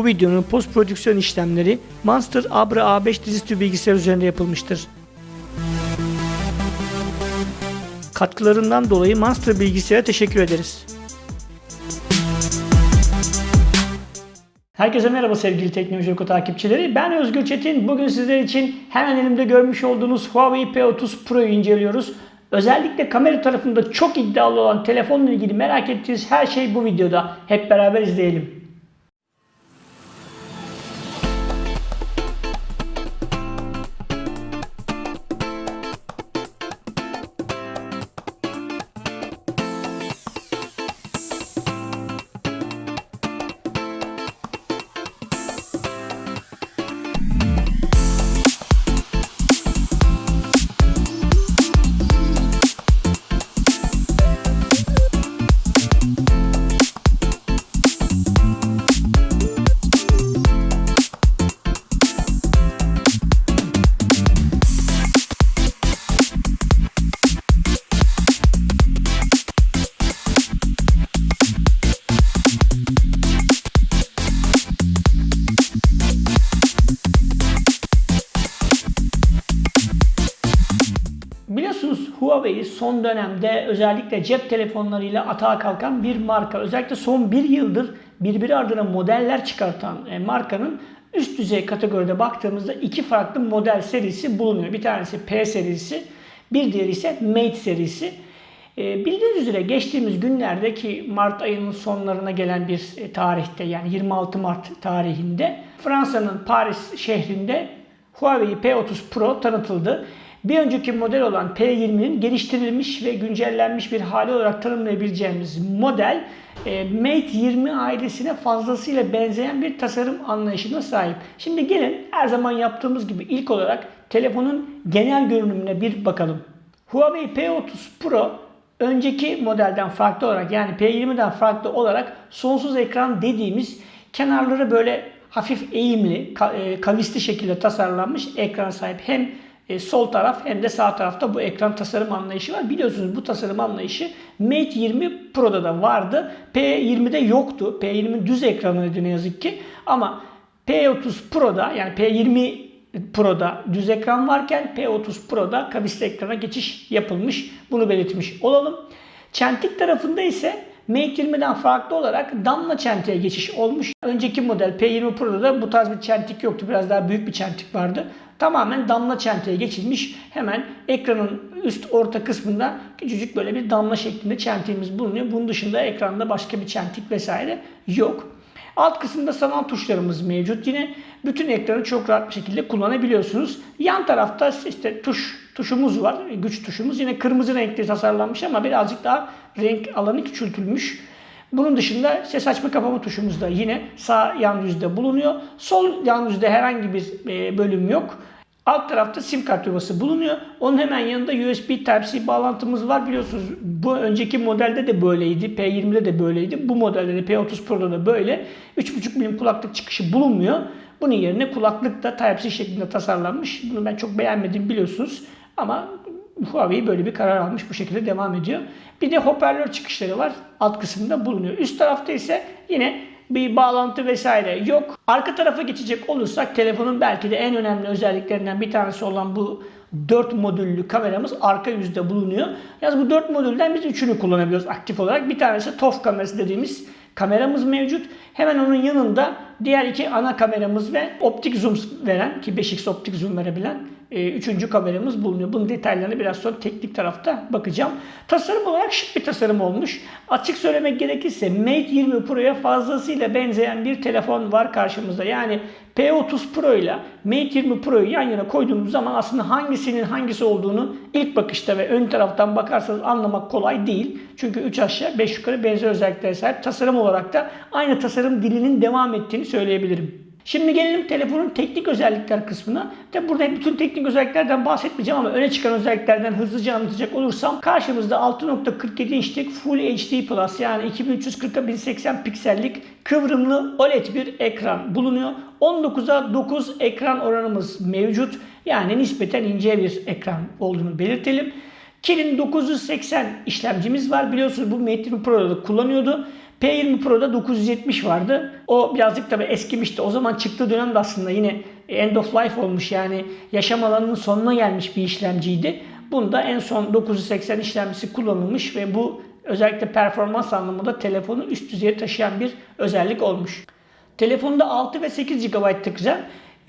Bu videonun post prodüksiyon işlemleri Monster Abra A5 dizüstü bilgisayar üzerinde yapılmıştır. Katkılarından dolayı Monster bilgisayara teşekkür ederiz. Herkese merhaba sevgili Teknoloji Oku takipçileri. Ben Özgür Çetin. Bugün sizler için hemen elimde görmüş olduğunuz Huawei P30 Pro'yu inceliyoruz. Özellikle kamera tarafında çok iddialı olan telefonla ilgili merak ettiğiniz her şey bu videoda. Hep beraber izleyelim. Son dönemde özellikle cep telefonlarıyla atağa kalkan bir marka. Özellikle son bir yıldır birbiri ardına modeller çıkartan e, markanın üst düzey kategoride baktığımızda iki farklı model serisi bulunuyor. Bir tanesi P serisi, bir diğeri ise Mate serisi. E, Bildiğiniz üzere geçtiğimiz günlerdeki Mart ayının sonlarına gelen bir e, tarihte yani 26 Mart tarihinde Fransa'nın Paris şehrinde Huawei P30 Pro tanıtıldı. Bir önceki model olan P20'nin geliştirilmiş ve güncellenmiş bir hali olarak tanımlayabileceğimiz model e, Mate 20 ailesine fazlasıyla benzeyen bir tasarım anlayışına sahip. Şimdi gelin her zaman yaptığımız gibi ilk olarak telefonun genel görünümüne bir bakalım. Huawei P30 Pro önceki modelden farklı olarak yani P20'den farklı olarak sonsuz ekran dediğimiz kenarları böyle hafif eğimli, e, kavisli şekilde tasarlanmış ekran sahip. Hem e, sol taraf hem de sağ tarafta bu ekran tasarım anlayışı var. Biliyorsunuz bu tasarım anlayışı Mate 20 Pro'da da vardı. P20'de yoktu. P20 düz ekranıydı ne yazık ki. Ama P30 Pro'da yani P20 Pro'da düz ekran varken P30 Pro'da kavisli ekrana geçiş yapılmış. Bunu belirtmiş olalım. Çentik tarafında ise Mate 20'den farklı olarak damla çentiğe geçiş olmuş. Önceki model P20 Pro'da da bu tarz bir çentik yoktu. Biraz daha büyük bir çentik vardı. Tamamen damla çentiğe geçilmiş. Hemen ekranın üst orta kısmında küçücük böyle bir damla şeklinde çentiğimiz bulunuyor. Bunun dışında ekranda başka bir çentik vesaire yok. Alt kısımda sanal tuşlarımız mevcut. Yine bütün ekranı çok rahat bir şekilde kullanabiliyorsunuz. Yan tarafta işte tuş tuşumuz var. Güç tuşumuz. Yine kırmızı renkli tasarlanmış ama birazcık daha renk alanı küçültülmüş. Bunun dışında ses açma kapama tuşumuz da yine sağ yan yüzde bulunuyor. Sol yan yüzde herhangi bir e, bölüm yok. Alt tarafta sim kart yuvası bulunuyor. Onun hemen yanında USB Type-C bağlantımız var. Biliyorsunuz bu önceki modelde de böyleydi. P20'de de böyleydi. Bu modelde de P30 Pro'da da böyle. 3.5 milim kulaklık çıkışı bulunmuyor. Bunun yerine kulaklık da Type-C şeklinde tasarlanmış. Bunu ben çok beğenmedim biliyorsunuz. Ama Huawei böyle bir karar almış. Bu şekilde devam ediyor. Bir de hoparlör çıkışları var. Alt kısımda bulunuyor. Üst tarafta ise yine bir bağlantı vesaire yok. Arka tarafa geçecek olursak telefonun belki de en önemli özelliklerinden bir tanesi olan bu 4 modüllü kameramız arka yüzde bulunuyor. Yalnız bu 4 modülden biz üçünü kullanabiliyoruz aktif olarak. Bir tanesi TOF kamerası dediğimiz kameramız mevcut. Hemen onun yanında diğer iki ana kameramız ve optik zoom veren ki 5x optik zoom verebilen e, üçüncü kameramız bulunuyor. Bunun detaylarına biraz sonra teknik tarafta bakacağım. Tasarım olarak şık bir tasarım olmuş. Açık söylemek gerekirse Mate 20 Pro'ya fazlasıyla benzeyen bir telefon var karşımızda. Yani P30 Pro ile Mate 20 Pro'yu yan yana koyduğumuz zaman aslında hangisinin hangisi olduğunu ilk bakışta ve ön taraftan bakarsanız anlamak kolay değil. Çünkü 3 aşağı 5 yukarı benzer özelliklere sahip. Tasarım olarak da aynı tasarım dilinin devam ettiğini söyleyebilirim. Şimdi gelelim telefonun teknik özellikler kısmına. Tabi burada bütün teknik özelliklerden bahsetmeyeceğim ama öne çıkan özelliklerden hızlıca anlatacak olursam karşımızda 6.47 inçlik Full HD Plus yani 2340'a 1080 piksellik kıvrımlı OLED bir ekran bulunuyor. 19'a 9 ekran oranımız mevcut. Yani nispeten ince bir ekran olduğunu belirtelim. Kirin 980 işlemcimiz var. Biliyorsunuz bu Mate 20 Pro'da da kullanıyordu. P20 Pro'da 970 vardı. O birazcık tabii eskimişti. O zaman çıktığı dönemde aslında yine end of life olmuş yani yaşam alanının sonuna gelmiş bir işlemciydi. Bunda en son 980 işlemcisi kullanılmış ve bu özellikle performans anlamında telefonu üst düzeye taşıyan bir özellik olmuş. Telefonda 6 ve 8 GB'lık RAM,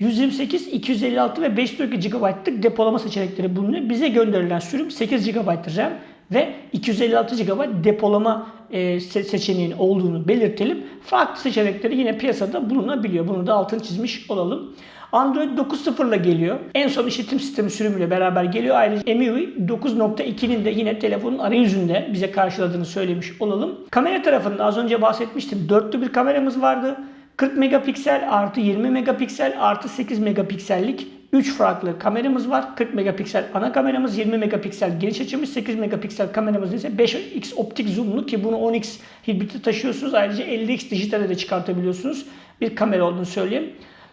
128, 256 ve 512 GB'lık depolama seçenekleri bulunuyor. Bize gönderilen sürüm 8 GB RAM ve 256 GB depolama e, seçeneğinin olduğunu belirtelim. Farklı seçenekleri yine piyasada bulunabiliyor. Bunu da altını çizmiş olalım. Android 9.0 ile geliyor. En son işletim sistemi sürümüyle beraber geliyor. Ayrıca MIUI 9.2'nin de yine telefonun arayüzünde bize karşıladığını söylemiş olalım. Kamera tarafında az önce bahsetmiştim. Dörtlü bir kameramız vardı. 40 megapiksel artı 20 megapiksel artı 8 megapiksellik 3 farklı kameramız var. 40 megapiksel ana kameramız, 20 megapiksel geniş açımız, 8 megapiksel kameramız ise 5x optik zoomlu ki bunu 10x hibriti taşıyorsunuz. Ayrıca 50x dijitale de çıkartabiliyorsunuz. Bir kamera olduğunu söyleyeyim.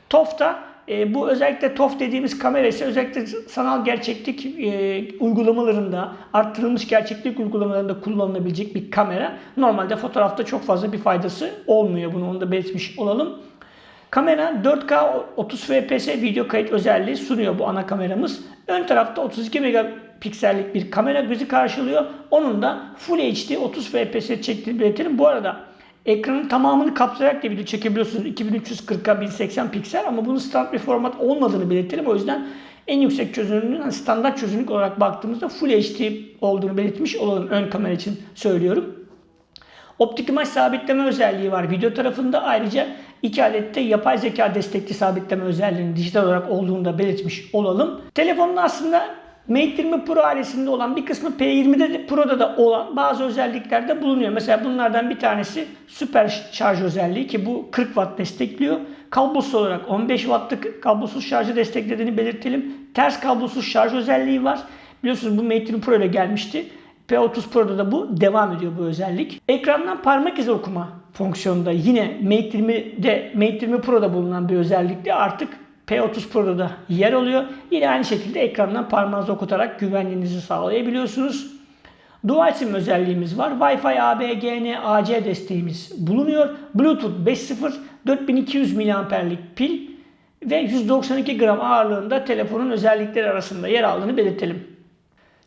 TOF'ta e, bu özellikle TOF dediğimiz kamera ise özellikle sanal gerçeklik e, uygulamalarında, arttırılmış gerçeklik uygulamalarında kullanılabilecek bir kamera. Normalde fotoğrafta çok fazla bir faydası olmuyor. Bunu onu da belirtmiş olalım. Kamera 4K 30 fps video kayıt özelliği sunuyor bu ana kameramız. Ön tarafta 32 megapiksellik bir kamera bizi karşılıyor. Onun da Full HD 30 fps çektiğini belirtelim. Bu arada ekranın tamamını kapsayarak da video çekebiliyorsunuz. 2340'a 1080 piksel ama bunun standart bir format olmadığını belirtelim. O yüzden en yüksek çözünürlüğün standart çözünürlük olarak baktığımızda Full HD olduğunu belirtmiş olalım ön kamera için söylüyorum. Optik imaj sabitleme özelliği var video tarafında. Ayrıca iki adette yapay zeka destekli sabitleme özelliğinin dijital olarak olduğunu da belirtmiş olalım. Telefonun aslında Mate 20 Pro ailesinde olan bir kısmı P20'de de Pro'da da olan bazı özellikler de bulunuyor. Mesela bunlardan bir tanesi süper şarj özelliği ki bu 40 Watt destekliyor. Kablosuz olarak 15 Watt'lık kablosuz şarjı desteklediğini belirtelim. Ters kablosuz şarj özelliği var. Biliyorsunuz bu Mate 20 Pro ile gelmişti. P30 Pro'da da bu devam ediyor bu özellik. Ekrandan parmak izi okuma fonksiyonunda yine Mate 20'de Mate 20 Pro'da bulunan bir özellikle artık P30 Pro'da da yer alıyor. Yine aynı şekilde ekrandan parmağınızı okutarak güvenliğinizi sağlayabiliyorsunuz. Dual SIM özelliğimiz var. Wi-Fi AB, GN, AC desteğimiz bulunuyor. Bluetooth 5.0, 4200 mAh'lik pil ve 192 gram ağırlığında telefonun özellikleri arasında yer aldığını belirtelim.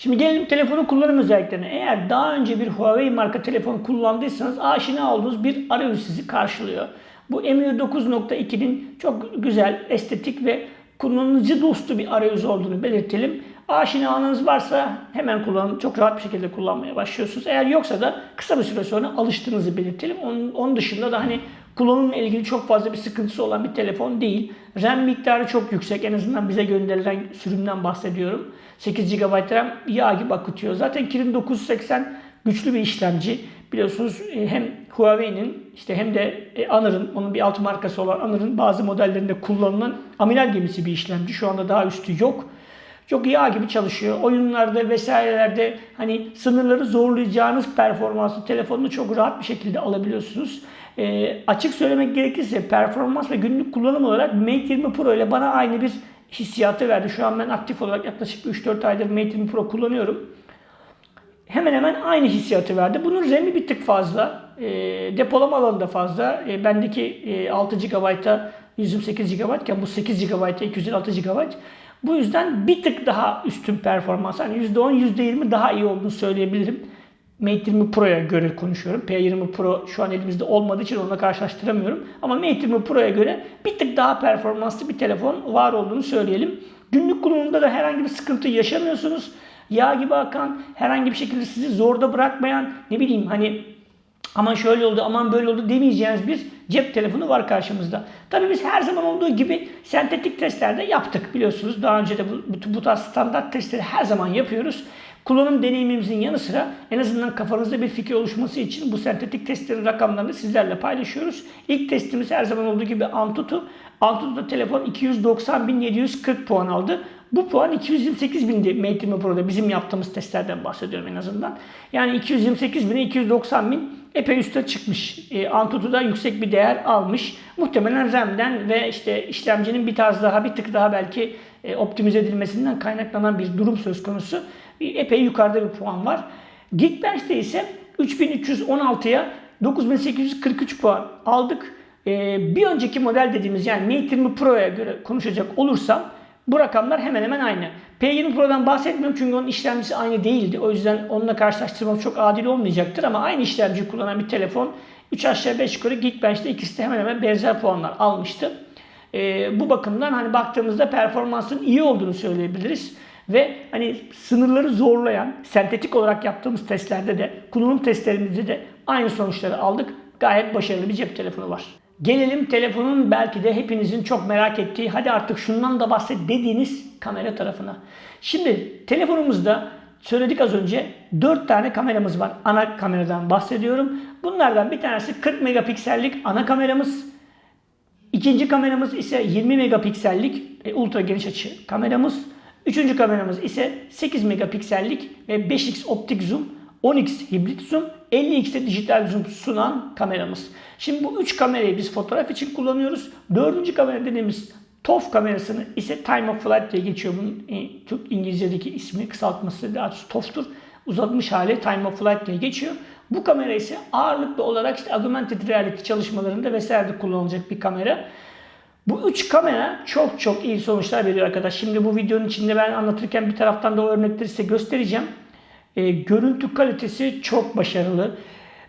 Şimdi gelelim telefonun kullanım özelliklerine. Eğer daha önce bir Huawei marka telefon kullandıysanız aşina olduğunuz bir arayüz sizi karşılıyor. Bu MIUI 9.2'nin çok güzel, estetik ve kullanıcı dostu bir arayüz olduğunu belirtelim. Aşinalığınız varsa hemen kullanın. Çok rahat bir şekilde kullanmaya başlıyorsunuz. Eğer yoksa da kısa bir süre sonra alıştığınızı belirtelim. Onun, onun dışında da hani kullanımla ilgili çok fazla bir sıkıntısı olan bir telefon değil. RAM miktarı çok yüksek. En azından bize gönderilen sürümden bahsediyorum. 8 GB RAM yağ gibi akıtıyor. Zaten Kirin 980 güçlü bir işlemci. Biliyorsunuz e, hem Huawei'nin işte hem de e, Honor'ın, onun bir alt markası olan Honor'ın bazı modellerinde kullanılan amiral gemisi bir işlemci. Şu anda daha üstü yok. Çok yağ gibi çalışıyor. Oyunlarda vesairelerde hani sınırları zorlayacağınız performanslı telefonunu çok rahat bir şekilde alabiliyorsunuz. E, açık söylemek gerekirse performans ve günlük kullanım olarak Mate 20 Pro ile bana aynı bir hissiyatı verdi. Şu an ben aktif olarak yaklaşık 3-4 aydır Mate 20 Pro kullanıyorum. Hemen hemen aynı hissiyatı verdi. Bunun RAM'i bir tık fazla. E, depolama alanı da fazla. E, bendeki e, 6 GB'a 128 GB iken bu 8 GB'a 256 GB. Bu yüzden bir tık daha üstün performans. Hani %10, %20 daha iyi olduğunu söyleyebilirim. Mate 20 Pro'ya göre konuşuyorum. P20 Pro şu an elimizde olmadığı için onunla karşılaştıramıyorum. Ama Mate 20 Pro'ya göre bir tık daha performanslı bir telefon var olduğunu söyleyelim. Günlük kullanımda da herhangi bir sıkıntı yaşamıyorsunuz. Yağ gibi akan, herhangi bir şekilde sizi zorda bırakmayan, ne bileyim hani aman şöyle oldu, aman böyle oldu demeyeceğiniz bir cep telefonu var karşımızda. Tabii biz her zaman olduğu gibi sentetik testlerde yaptık biliyorsunuz. Daha önce de bu, bu, bu tarz standart testleri her zaman yapıyoruz. Kullanım deneyimimizin yanı sıra en azından kafanızda bir fikir oluşması için bu sentetik testlerin rakamlarını sizlerle paylaşıyoruz. İlk testimiz her zaman olduğu gibi Antutu. Antutu'da telefon 290.740 puan aldı. Bu puan 228.000'di Mate 20 Pro'da bizim yaptığımız testlerden bahsediyorum en azından. Yani 228.000'e 290.000 epey üste çıkmış. E, Antutu'da yüksek bir değer almış. Muhtemelen RAM'den ve işte işlemcinin bir tarz daha bir tık daha belki e, optimize edilmesinden kaynaklanan bir durum söz konusu. Epey yukarıda bir puan var. Geekbench'te ise 3316'ya 9843 puan aldık. Ee, bir önceki model dediğimiz yani Mate 20 Pro'ya göre konuşacak olursam bu rakamlar hemen hemen aynı. P20 Pro'dan bahsetmiyorum çünkü onun işlemcisi aynı değildi. O yüzden onunla karşılaştırmam çok adil olmayacaktır ama aynı işlemci kullanan bir telefon 3 aşağı 5 yukarı Geekbench'te ikisi de hemen hemen benzer puanlar almıştı. Ee, bu bakımdan hani baktığımızda performansın iyi olduğunu söyleyebiliriz. Ve hani sınırları zorlayan, sentetik olarak yaptığımız testlerde de, kullanım testlerimizde de aynı sonuçları aldık. Gayet başarılı bir cep telefonu var. Gelelim telefonun belki de hepinizin çok merak ettiği, hadi artık şundan da bahset dediğiniz kamera tarafına. Şimdi telefonumuzda söyledik az önce 4 tane kameramız var. Ana kameradan bahsediyorum. Bunlardan bir tanesi 40 megapiksellik ana kameramız. İkinci kameramız ise 20 megapiksellik e, ultra geniş açı kameramız. Üçüncü kameramız ise 8 megapiksellik ve 5x optik zoom, 10x hibrit zoom, 50x'te dijital zoom sunan kameramız. Şimdi bu üç kamerayı biz fotoğraf için kullanıyoruz. Dördüncü kamera dediğimiz TOF kamerasını ise Time of Flight diye geçiyor. Bunun e, Türk İngilizce'deki ismi kısaltması doğrusu TOF'tur. Uzatmış hali Time of Flight diye geçiyor. Bu kamera ise ağırlıklı olarak işte augmented reality çalışmalarında vesaire kullanılacak bir kamera. Bu üç kamera çok çok iyi sonuçlar veriyor arkadaş. Şimdi bu videonun içinde ben anlatırken bir taraftan da o örnekleri size göstereceğim. E, görüntü kalitesi çok başarılı.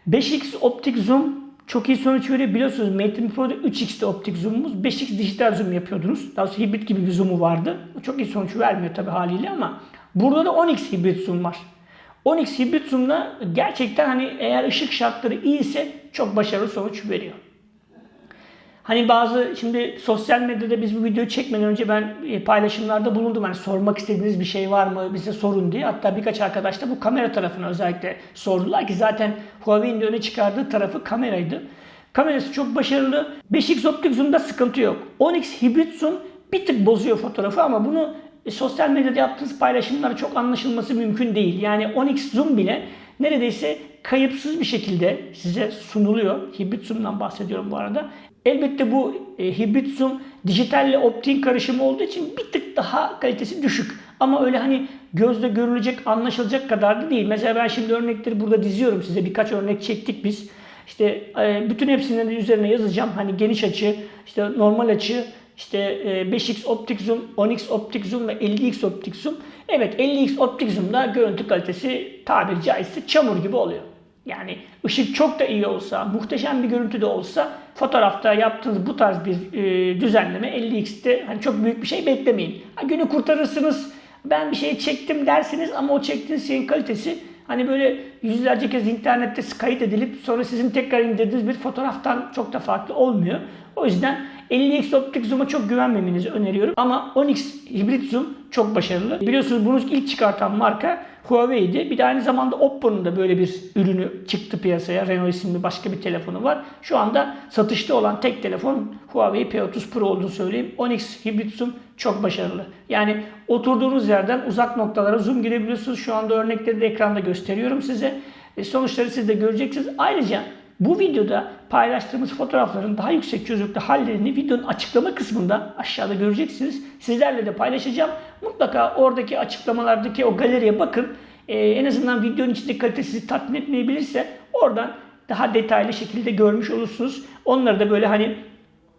5x optik zoom çok iyi sonuç veriyor. Biliyorsunuz Mate 20 Pro'da 3x'te optik zoom'umuz. 5x dijital zoom yapıyordunuz. Daha sonra hibrit gibi bir zoom'u vardı. Çok iyi sonuç vermiyor tabi haliyle ama burada da 10x hibrit zoom var. 10x hibrit zoom'da gerçekten hani eğer ışık şartları iyiyse çok başarılı sonuç veriyor. Hani bazı şimdi sosyal medyada biz bu videoyu çekmeden önce ben e, paylaşımlarda bulundum. Hani sormak istediğiniz bir şey var mı bize sorun diye. Hatta birkaç arkadaş da bu kamera tarafına özellikle sordular ki zaten Huawei'nin öne çıkardığı tarafı kameraydı. Kamerası çok başarılı. 5x optik zoom'da sıkıntı yok. 10x hibrit zoom bir tık bozuyor fotoğrafı ama bunu e, sosyal medyada yaptığınız paylaşımlara çok anlaşılması mümkün değil. Yani 10x zoom bile neredeyse kayıpsız bir şekilde size sunuluyor. Hibrit zoom'dan bahsediyorum bu arada. Elbette bu e, hibrit zoom dijitalle optiğin karışımı olduğu için bir tık daha kalitesi düşük. Ama öyle hani gözle görülecek, anlaşılacak kadar da değil. Mesela ben şimdi örnekleri burada diziyorum size. Birkaç örnek çektik biz. İşte e, bütün hepsinin de üzerine yazacağım. Hani geniş açı, işte normal açı, işte 5x e, optik zoom, 10x optik zoom ve 50x optik zoom. Evet 50x optik zoom'da görüntü kalitesi tabiri caizse çamur gibi oluyor. Yani ışık çok da iyi olsa, muhteşem bir görüntü de olsa fotoğrafta yaptığınız bu tarz bir e, düzenleme 50x'te hani çok büyük bir şey beklemeyin. Ha, günü kurtarırsınız. Ben bir şey çektim dersiniz ama o çektiğiniz şeyin kalitesi hani böyle yüzlerce kez internette kayıt edilip sonra sizin tekrar indirdiğiniz bir fotoğraftan çok da farklı olmuyor. O yüzden 50x optik zoom'a çok güvenmemenizi öneriyorum. Ama 10x hibrit zoom çok başarılı. Biliyorsunuz bunu ilk çıkartan marka Huawei'di. Bir de aynı zamanda Oppo'nun da böyle bir ürünü çıktı piyasaya. Renault isimli başka bir telefonu var. Şu anda satışta olan tek telefon Huawei P30 Pro olduğunu söyleyeyim. 10x hibrit zoom çok başarılı. Yani oturduğunuz yerden uzak noktalara zoom girebiliyorsunuz. Şu anda örnekleri de ekranda gösteriyorum size. E sonuçları siz de göreceksiniz. Ayrıca bu videoda paylaştığımız fotoğrafların daha yüksek çözünürlükte hallerini videonun açıklama kısmında aşağıda göreceksiniz. Sizlerle de paylaşacağım. Mutlaka oradaki açıklamalardaki o galeriye bakın. Ee, en azından videonun içinde kalite sizi tatmin etmeyebilirse oradan daha detaylı şekilde görmüş olursunuz. Onları da böyle hani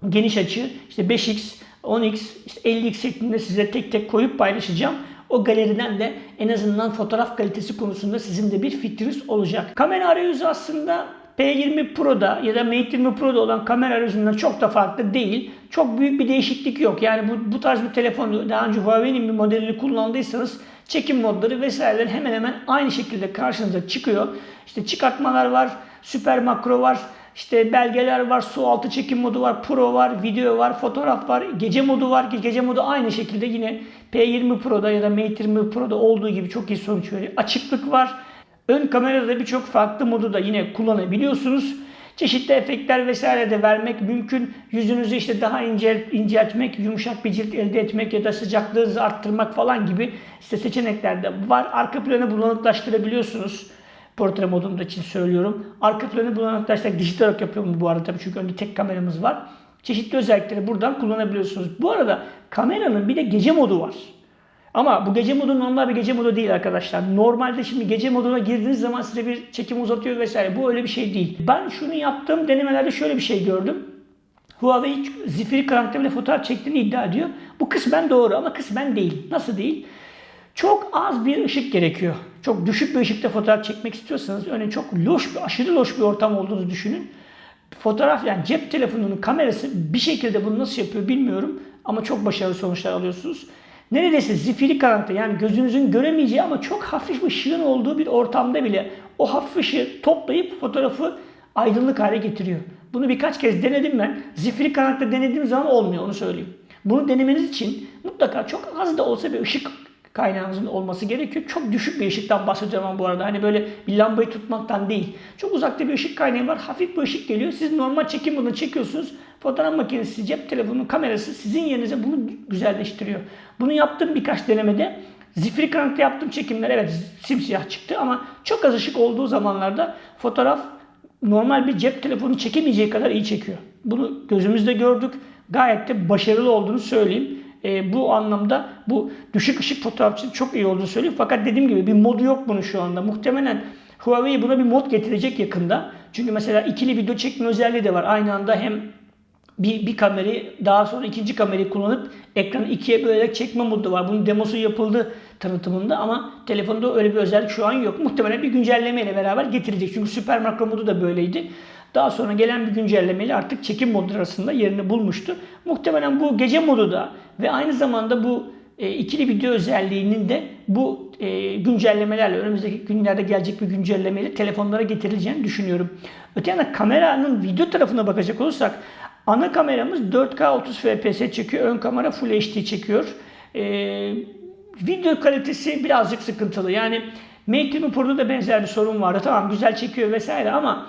geniş açı işte 5x, 10x, işte 50x şeklinde size tek tek koyup paylaşacağım. O galeriden de en azından fotoğraf kalitesi konusunda sizin de bir fikriniz olacak. Kamera arayüzü aslında P20 Pro'da ya da Mate 20 Pro'da olan kamera aracından çok da farklı değil. Çok büyük bir değişiklik yok. Yani bu, bu tarz bir telefon daha önce Huawei'nin bir modelini kullandıysanız çekim modları vesaireler hemen hemen aynı şekilde karşınıza çıkıyor. İşte çıkartmalar var, süper makro var, işte belgeler var, su altı çekim modu var, pro var, video var, fotoğraf var, gece modu var ki gece modu aynı şekilde yine P20 Pro'da ya da Mate 20 Pro'da olduğu gibi çok iyi sonuç veriyor. Açıklık var. Ön kamerada birçok farklı modu da yine kullanabiliyorsunuz. Çeşitli efektler vesaire de vermek mümkün. Yüzünüzü işte daha ince, inceltmek, yumuşak bir cilt elde etmek ya da sıcaklığınızı arttırmak falan gibi işte seçenekler de var. Arka planı bulanıklaştırabiliyorsunuz. Portre modunda için söylüyorum. Arka planı bulanıklaştırarak dijital olarak yapıyorum bu arada tabii çünkü önde tek kameramız var. Çeşitli özellikleri buradan kullanabiliyorsunuz. Bu arada kameranın bir de gece modu var. Ama bu gece modu normal bir gece modu değil arkadaşlar. Normalde şimdi gece moduna girdiğiniz zaman size bir çekim uzatıyor vesaire. Bu öyle bir şey değil. Ben şunu yaptığım denemelerde şöyle bir şey gördüm. Huawei zifiri karanlıkta bile fotoğraf çektiğini iddia ediyor. Bu kısmen doğru ama kısmen değil. Nasıl değil? Çok az bir ışık gerekiyor. Çok düşük bir ışıkta fotoğraf çekmek istiyorsanız örneğin çok loş bir, aşırı loş bir ortam olduğunu düşünün. Fotoğraf yani cep telefonunun kamerası bir şekilde bunu nasıl yapıyor bilmiyorum ama çok başarılı sonuçlar alıyorsunuz. Neredeyse zifiri karanlıkta yani gözünüzün göremeyeceği ama çok hafif ışığın olduğu bir ortamda bile o hafif ışığı toplayıp fotoğrafı aydınlık hale getiriyor. Bunu birkaç kez denedim ben. Zifiri karanlıkta denediğim zaman olmuyor onu söyleyeyim. Bunu denemeniz için mutlaka çok az da olsa bir ışık kaynağınızın olması gerekiyor. Çok düşük bir ışıktan bahsediyorum ama bu arada. Hani böyle bir lambayı tutmaktan değil. Çok uzakta bir ışık kaynağı var. Hafif bir ışık geliyor. Siz normal çekim bunu çekiyorsunuz. Fotoğraf makinesi, cep telefonunun kamerası sizin yerinize bunu güzelleştiriyor. Bunu yaptım birkaç denemede. Zifiri karanlıkta yaptığım çekimler evet simsiyah çıktı ama çok az ışık olduğu zamanlarda fotoğraf normal bir cep telefonu çekemeyeceği kadar iyi çekiyor. Bunu gözümüzde gördük. Gayet de başarılı olduğunu söyleyeyim. E, bu anlamda bu düşük ışık fotoğraf için çok iyi olduğunu söyleyeyim. Fakat dediğim gibi bir modu yok bunun şu anda. Muhtemelen Huawei buna bir mod getirecek yakında. Çünkü mesela ikili video çekme özelliği de var. Aynı anda hem bir, bir kamerayı daha sonra ikinci kamerayı kullanıp ekranı ikiye bölerek çekme modu var. Bunun demosu yapıldı tanıtımında ama telefonda öyle bir özellik şu an yok. Muhtemelen bir güncellemeyle beraber getirecek. Çünkü süper makro modu da böyleydi. Daha sonra gelen bir güncellemeyle artık çekim modu arasında yerini bulmuştu. Muhtemelen bu gece modu da ve aynı zamanda bu e, ikili video özelliğinin de bu e, güncellemelerle önümüzdeki günlerde gelecek bir güncellemeyle telefonlara getirileceğini düşünüyorum. Öte yandan kameranın video tarafına bakacak olursak ana kameramız 4K 30 fps çekiyor. Ön kamera Full HD çekiyor. E, video kalitesi birazcık sıkıntılı. Yani Mate 20 Pro'da da benzer bir sorun vardı. Tamam güzel çekiyor vesaire ama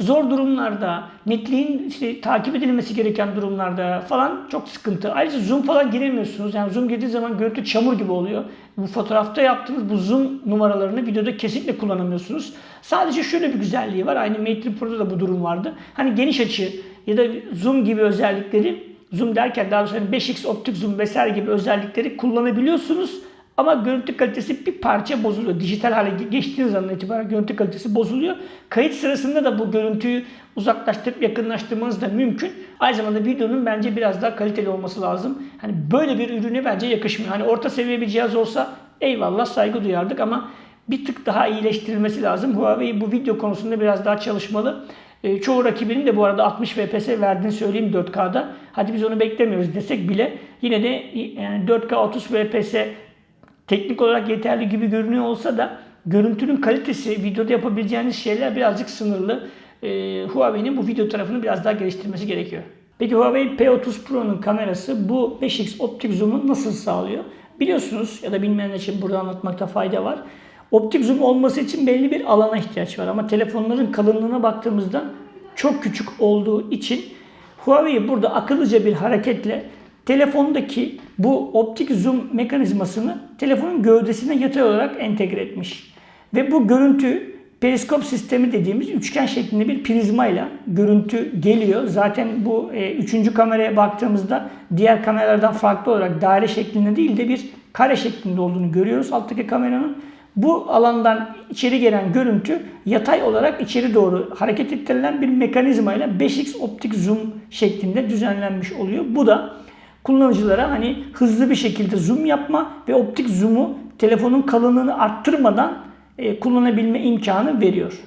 zor durumlarda, netliğin işte takip edilmesi gereken durumlarda falan çok sıkıntı. Ayrıca zoom falan giremiyorsunuz. Yani zoom girdiği zaman görüntü çamur gibi oluyor. Bu fotoğrafta yaptığınız bu zoom numaralarını videoda kesinlikle kullanamıyorsunuz. Sadece şöyle bir güzelliği var. Aynı Mate Pro'da da bu durum vardı. Hani geniş açı ya da zoom gibi özellikleri zoom derken daha 5x hani optik zoom vesaire gibi özellikleri kullanabiliyorsunuz. Ama görüntü kalitesi bir parça bozuluyor. Dijital hale geçtiğiniz zaman itibaren görüntü kalitesi bozuluyor. Kayıt sırasında da bu görüntüyü uzaklaştırıp yakınlaştırmanız da mümkün. Aynı zamanda videonun bence biraz daha kaliteli olması lazım. Hani böyle bir ürüne bence yakışmıyor. Hani orta seviye bir cihaz olsa eyvallah saygı duyardık ama bir tık daha iyileştirilmesi lazım. Huawei bu video konusunda biraz daha çalışmalı. E, çoğu rakibinin de bu arada 60 FPS verdiğini söyleyeyim 4K'da. Hadi biz onu beklemiyoruz desek bile yine de yani 4K 30 FPS teknik olarak yeterli gibi görünüyor olsa da görüntünün kalitesi, videoda yapabileceğiniz şeyler birazcık sınırlı. E, Huawei'nin bu video tarafını biraz daha geliştirmesi gerekiyor. Peki Huawei P30 Pro'nun kamerası bu 5x optik zoom'u nasıl sağlıyor? Biliyorsunuz ya da bilmeyenler için burada anlatmakta fayda var. Optik zoom olması için belli bir alana ihtiyaç var ama telefonların kalınlığına baktığımızda çok küçük olduğu için Huawei burada akıllıca bir hareketle telefondaki bu optik zoom mekanizmasını telefonun gövdesine yatay olarak entegre etmiş. Ve bu görüntü periskop sistemi dediğimiz üçgen şeklinde bir prizmayla görüntü geliyor. Zaten bu e, üçüncü kameraya baktığımızda diğer kameralardan farklı olarak daire şeklinde değil de bir kare şeklinde olduğunu görüyoruz alttaki kameranın. Bu alandan içeri gelen görüntü yatay olarak içeri doğru hareket ettirilen bir mekanizmayla 5x optik zoom şeklinde düzenlenmiş oluyor. Bu da kullanıcılara hani hızlı bir şekilde zoom yapma ve optik zoom'u telefonun kalınlığını arttırmadan e, kullanabilme imkanı veriyor.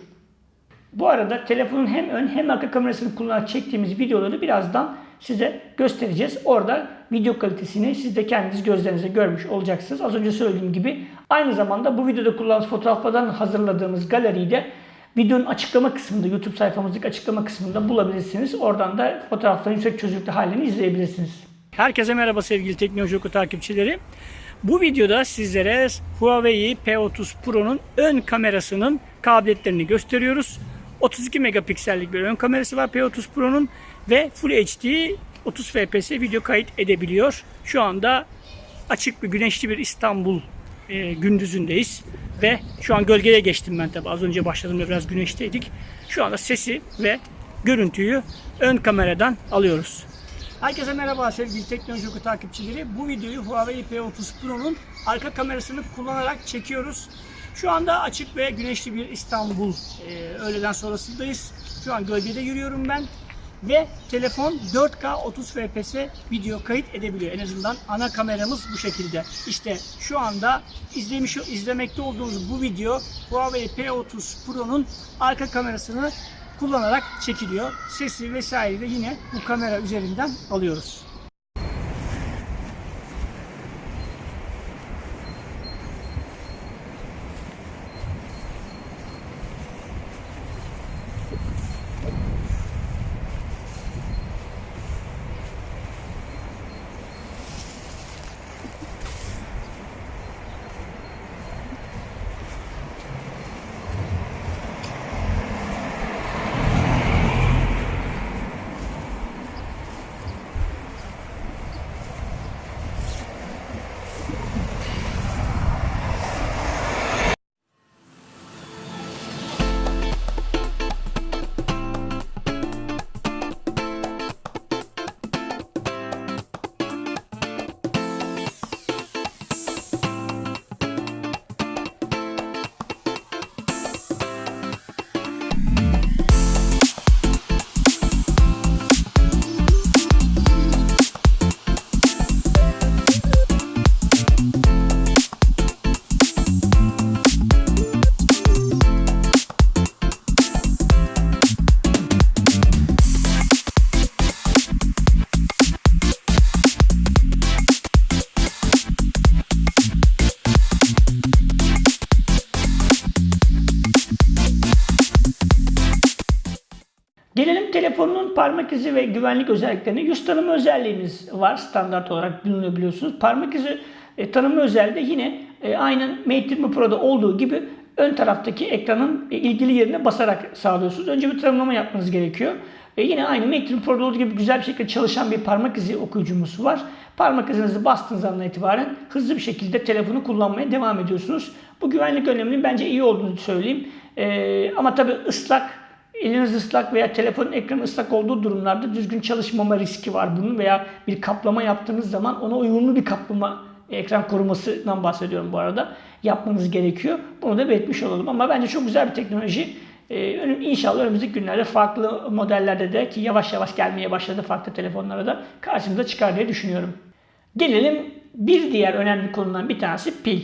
Bu arada telefonun hem ön hem arka kamerasını kullanarak çektiğimiz videoları birazdan size göstereceğiz. Orada video kalitesini siz de kendiniz gözlerinizle görmüş olacaksınız. Az önce söylediğim gibi aynı zamanda bu videoda kullandığımız fotoğraflardan hazırladığımız galeriyi de videonun açıklama kısmında, YouTube sayfamızdaki açıklama kısmında bulabilirsiniz. Oradan da fotoğrafların yüksek çözünürlükte halini izleyebilirsiniz. Herkese merhaba sevgili Teknoloji Oku takipçileri. Bu videoda sizlere Huawei P30 Pro'nun ön kamerasının kabiliyetlerini gösteriyoruz. 32 megapiksellik bir ön kamerası var P30 Pro'nun ve Full HD 30 FPS video kayıt edebiliyor. Şu anda açık bir güneşli bir İstanbul e, gündüzündeyiz ve şu an gölgeye geçtim ben tabi az önce başladığımda biraz güneşteydik. Şu anda sesi ve görüntüyü ön kameradan alıyoruz. Herkese merhaba sevgili teknoloji oku takipçileri. Bu videoyu Huawei P30 Pro'nun arka kamerasını kullanarak çekiyoruz. Şu anda açık ve güneşli bir İstanbul e, öğleden sonrasındayız. Şu an gölgede yürüyorum ben. Ve telefon 4K 30 FPS video kayıt edebiliyor. En azından ana kameramız bu şekilde. İşte şu anda izlemiş izlemekte olduğunuz bu video Huawei P30 Pro'nun arka kamerasını kullanarak çekiliyor. Sesi vesaire de yine bu kamera üzerinden alıyoruz. Parmak izi ve güvenlik özelliklerine. Yüz tanıma özelliğimiz var standart olarak biliyorsunuz. Parmak izi e, tanıma özelliği de yine e, aynen Mate 20 Pro'da olduğu gibi ön taraftaki ekranın e, ilgili yerine basarak sağlıyorsunuz. Önce bir tanımlama yapmanız gerekiyor. E, yine aynı 20 Pro'da olduğu gibi güzel bir şekilde çalışan bir parmak izi okuyucumuz var. Parmak izinizi bastığınız andan itibaren hızlı bir şekilde telefonu kullanmaya devam ediyorsunuz. Bu güvenlik önleminin bence iyi olduğunu söyleyeyim. E, ama tabii ıslak eliniz ıslak veya telefonun ekranı ıslak olduğu durumlarda düzgün çalışmama riski var bunun veya bir kaplama yaptığınız zaman ona uyumlu bir kaplama ekran korumasından bahsediyorum bu arada yapmanız gerekiyor. Bunu da belirtmiş olalım ama bence çok güzel bir teknoloji. Ee, inşallah önümüzdeki günlerde farklı modellerde de ki yavaş yavaş gelmeye başladı farklı telefonlara da karşımıza çıkar diye düşünüyorum. Gelelim bir diğer önemli konudan bir tanesi pil.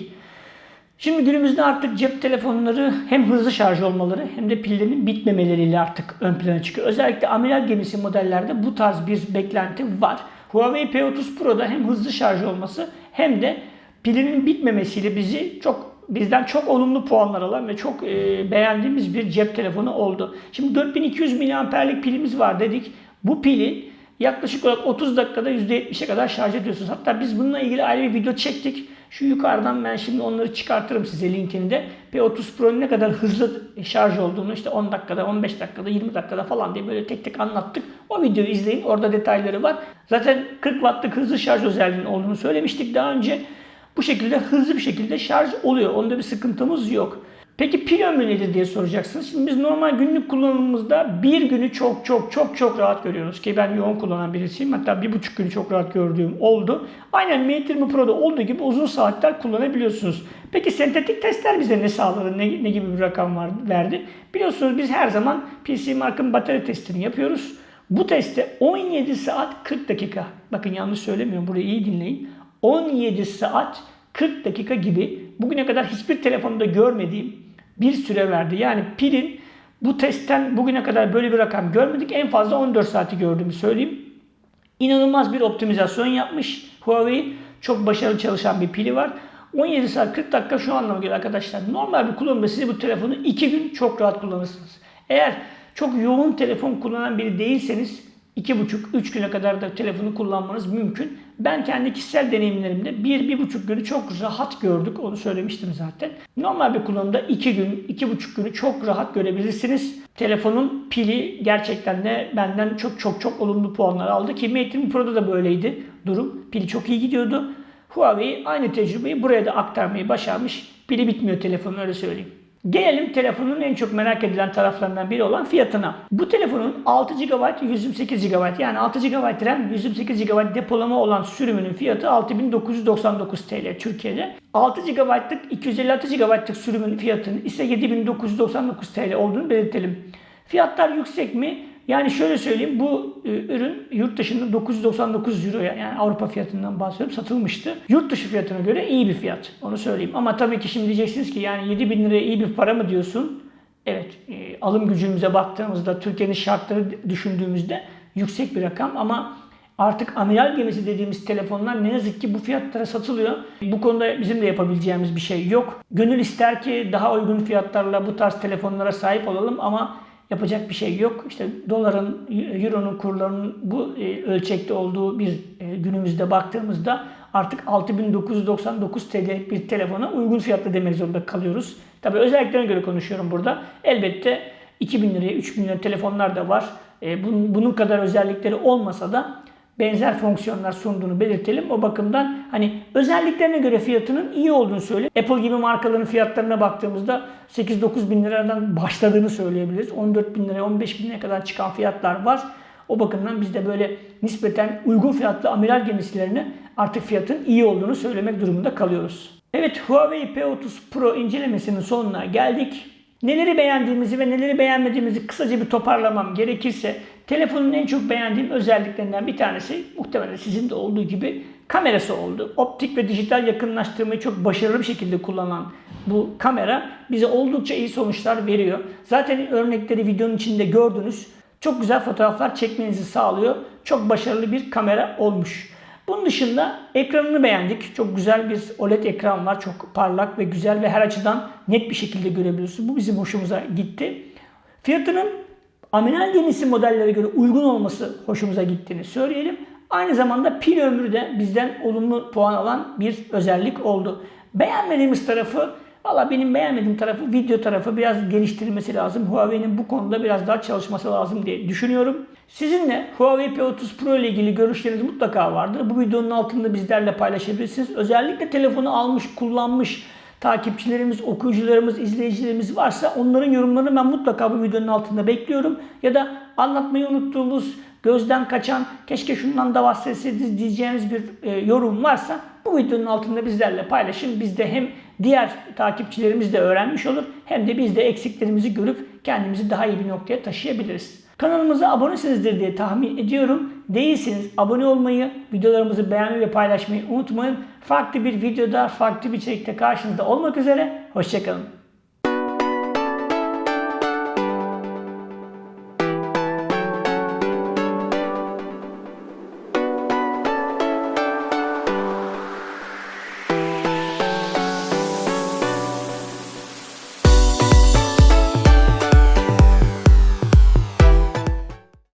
Şimdi günümüzde artık cep telefonları hem hızlı şarj olmaları hem de pillerinin bitmemeleriyle artık ön plana çıkıyor. Özellikle amiral gemisi modellerde bu tarz bir beklenti var. Huawei P30 Pro'da hem hızlı şarj olması hem de pilinin bitmemesiyle bizi çok bizden çok olumlu puanlar alan ve çok e, beğendiğimiz bir cep telefonu oldu. Şimdi 4200 mAh'lik pilimiz var dedik. Bu pili yaklaşık olarak 30 dakikada %70'e kadar şarj ediyorsunuz. Hatta biz bununla ilgili ayrı bir video çektik. Şu yukarıdan ben şimdi onları çıkartırım size linkini de. P30 Pro'nun ne kadar hızlı şarj olduğunu işte 10 dakikada, 15 dakikada, 20 dakikada falan diye böyle tek tek anlattık. O videoyu izleyin. Orada detayları var. Zaten 40 wattlık hızlı şarj özelliğinin olduğunu söylemiştik daha önce. Bu şekilde hızlı bir şekilde şarj oluyor. Onda bir sıkıntımız yok. Peki pil ömrü nedir diye soracaksınız. Şimdi biz normal günlük kullanımımızda bir günü çok çok çok çok rahat görüyoruz. Ki ben yoğun kullanan birisiyim. Hatta bir buçuk günü çok rahat gördüğüm oldu. Aynen Mate 20 Pro'da olduğu gibi uzun saatler kullanabiliyorsunuz. Peki sentetik testler bize ne sağladı? Ne, ne gibi bir rakam var, verdi? Biliyorsunuz biz her zaman PC Mark'ın batarya testini yapıyoruz. Bu testte 17 saat 40 dakika. Bakın yanlış söylemiyorum. Burayı iyi dinleyin. 17 saat 40 dakika gibi bugüne kadar hiçbir telefonda görmediğim bir süre verdi. Yani pilin bu testten bugüne kadar böyle bir rakam görmedik. En fazla 14 saati gördüğümü söyleyeyim. İnanılmaz bir optimizasyon yapmış Huawei. Çok başarılı çalışan bir pili var. 17 saat 40 dakika şu anlama geliyor arkadaşlar. Normal bir kullanımda siz bu telefonu 2 gün çok rahat kullanırsınız. Eğer çok yoğun telefon kullanan biri değilseniz 2,5-3 güne kadar da telefonu kullanmanız mümkün. Ben kendi kişisel deneyimlerimde 1-1,5 günü çok rahat gördük. Onu söylemiştim zaten. Normal bir kullanımda 2 gün, 2,5 günü çok rahat görebilirsiniz. Telefonun pili gerçekten de benden çok çok çok olumlu puanlar aldı. Ki Mate 20 Pro'da da böyleydi durum. Pili çok iyi gidiyordu. Huawei aynı tecrübeyi buraya da aktarmayı başarmış. Pili bitmiyor telefonun öyle söyleyeyim. Gelelim telefonun en çok merak edilen taraflarından biri olan fiyatına. Bu telefonun 6 GB 128 GB yani 6 GB RAM 128 GB depolama olan sürümünün fiyatı 6999 TL Türkiye'de. 6 GB'lık 256 GB'lık sürümün fiyatının ise 7999 TL olduğunu belirtelim. Fiyatlar yüksek mi? Yani şöyle söyleyeyim bu e, ürün yurt dışında 999 euroya yani Avrupa fiyatından bahsediyorum satılmıştı. Yurt dışı fiyatına göre iyi bir fiyat onu söyleyeyim. Ama tabii ki şimdi diyeceksiniz ki yani 7000 liraya iyi bir para mı diyorsun? Evet e, alım gücümüze baktığımızda Türkiye'nin şartları düşündüğümüzde yüksek bir rakam ama Artık amiral gemisi dediğimiz telefonlar ne yazık ki bu fiyatlara satılıyor. Bu konuda bizim de yapabileceğimiz bir şey yok. Gönül ister ki daha uygun fiyatlarla bu tarz telefonlara sahip olalım ama yapacak bir şey yok. İşte doların, euronun kurlarının bu e, ölçekte olduğu bir e, günümüzde baktığımızda artık 6999 TL bir telefona uygun fiyatlı demek zorunda kalıyoruz. Tabii özelliklerine göre konuşuyorum burada. Elbette 2000 liraya, 3000 liraya telefonlar da var. E, bunun kadar özellikleri olmasa da benzer fonksiyonlar sunduğunu belirtelim. O bakımdan hani özelliklerine göre fiyatının iyi olduğunu söyle. Apple gibi markaların fiyatlarına baktığımızda 8-9 bin liradan başladığını söyleyebiliriz. 14 bin liraya 15 bin liraya kadar çıkan fiyatlar var. O bakımdan biz de böyle nispeten uygun fiyatlı amiral gemisilerine artık fiyatın iyi olduğunu söylemek durumunda kalıyoruz. Evet Huawei P30 Pro incelemesinin sonuna geldik. Neleri beğendiğimizi ve neleri beğenmediğimizi kısaca bir toparlamam gerekirse telefonun en çok beğendiğim özelliklerinden bir tanesi muhtemelen sizin de olduğu gibi kamerası oldu. Optik ve dijital yakınlaştırmayı çok başarılı bir şekilde kullanan bu kamera bize oldukça iyi sonuçlar veriyor. Zaten örnekleri videonun içinde gördünüz. Çok güzel fotoğraflar çekmenizi sağlıyor. Çok başarılı bir kamera olmuş. Bunun dışında ekranını beğendik. Çok güzel bir OLED ekran var. Çok parlak ve güzel ve her açıdan net bir şekilde görebiliyorsunuz. Bu bizim hoşumuza gitti. Fiyatının amiral gemisi modellere göre uygun olması hoşumuza gittiğini söyleyelim. Aynı zamanda pil ömrü de bizden olumlu puan alan bir özellik oldu. Beğenmediğimiz tarafı Valla benim beğenmediğim tarafı video tarafı biraz geliştirilmesi lazım. Huawei'nin bu konuda biraz daha çalışması lazım diye düşünüyorum. Sizinle Huawei P30 Pro ile ilgili görüşleriniz mutlaka vardır. Bu videonun altında bizlerle paylaşabilirsiniz. Özellikle telefonu almış, kullanmış takipçilerimiz, okuyucularımız, izleyicilerimiz varsa onların yorumlarını ben mutlaka bu videonun altında bekliyorum. Ya da anlatmayı unuttuğumuz, gözden kaçan, keşke şundan da bahsetseydiniz diyeceğiniz bir e, yorum varsa bu videonun altında bizlerle paylaşın. Biz de hem diğer takipçilerimiz de öğrenmiş olur hem de biz de eksiklerimizi görüp kendimizi daha iyi bir noktaya taşıyabiliriz. Kanalımıza abonesinizdir diye tahmin ediyorum. Değilseniz abone olmayı, videolarımızı beğenmeyi ve paylaşmayı unutmayın. Farklı bir videoda, farklı bir içerikte karşınızda olmak üzere. Hoşçakalın.